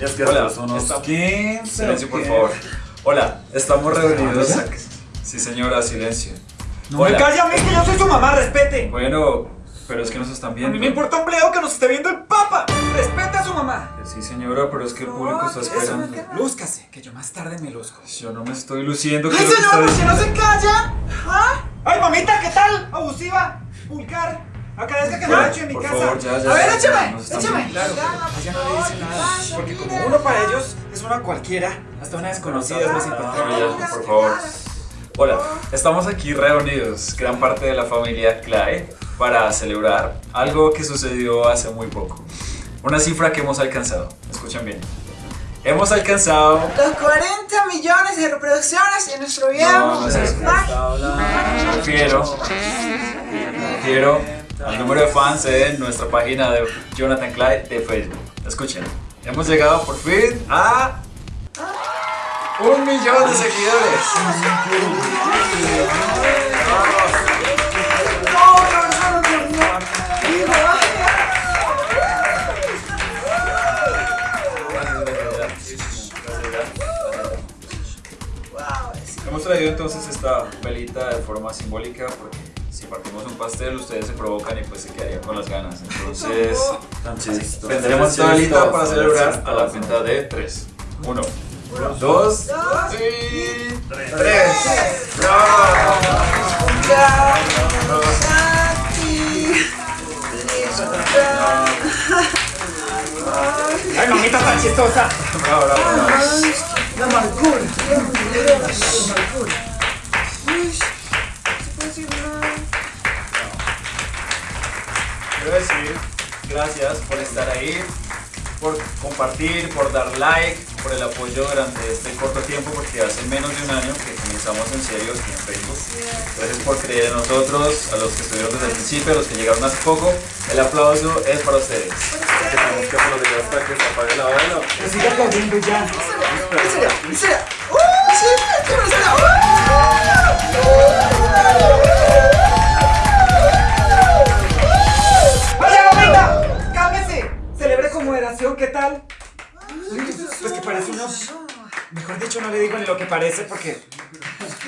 Es que Hola, son unos estamos- 15. Silencio, por favor. Hola, estamos reunidos. ¿Ya? Sí, señora, silencio. No me Hola. calle a mí que yo soy su mamá, respete. Bueno, pero es que nos están A viendo. mí me importa un bledo que nos esté viendo el papa. Respete a su mamá. Sí, señora, pero es que el público está esperando. Lúzcase, que yo más tarde me luzco. Yo no me estoy luciendo. ¿qué ¡Ay, es lo que está señor, por qué no se calla! ¿Ah? ¡Ay, mamita, qué tal! Abusiva, vulgar. Agradezca que no lo he hecho en mi Por casa. favor, ya, ya, a ver, échame. viendo. Claro, no le dice nada. Porque como uno para ellos es una cualquiera, hasta una desconocida es más importante. No, ya, por favor. Hola, estamos aquí reunidos, gran parte de la familia Clay, para celebrar algo que sucedió hace muy poco. Una cifra que hemos alcanzado. Escuchen bien. Hemos alcanzado. Los 40 millones de reproducciones en nuestro video. No, no. Me refiero. Me refiero al número de fans en nuestra página de Jonathan Clyde de Facebook. Escuchen. Hemos llegado por fin a. Un millón de seguidores. Hemos traído entonces esta velita de forma simbólica porque si partimos un pastel ustedes se provocan y pues se quedarían con las ganas. Entonces tendremos esta velita para celebrar a la cuenta de 3. 1, 2 y 3. Ay, mamita tan chistosa. Bravo, bravo. La amargura. Quiero decir gracias por estar ahí, por compartir, por dar like, por el apoyo durante este corto tiempo, porque hace menos de un año que comenzamos en serio aquí en Facebook. Gracias por creer en nosotros, a los que estuvieron desde el principio, a los que llegaron hace poco. El aplauso es para ustedes. Que tenemos que aplaudir hasta que se apague la vela. Pero sigue aplaudiendo ya. Parece uno. Mejor dicho, no le digo ni lo que parece porque.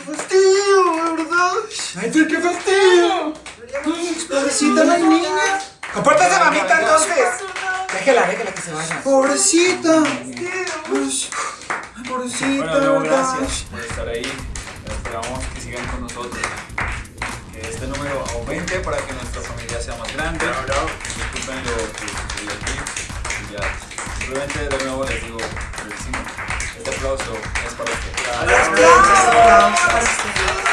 ¡Fastidio, verdad! ¡Ay, tú, qué fastidio! Pobrecita la niña. ¡Compórtese, mamita, entonces! Déjela, déjela que se vaya. Pobrecita. Ay, pobrecita, Bueno, gracias por estar ahí. Esperamos que sigan con nosotros. Que este número aumente para que nuestra familia sea más grande. Disculpen lo que. Y ya. Simplemente de nuevo les digo, les este aplauso es para. Gracias.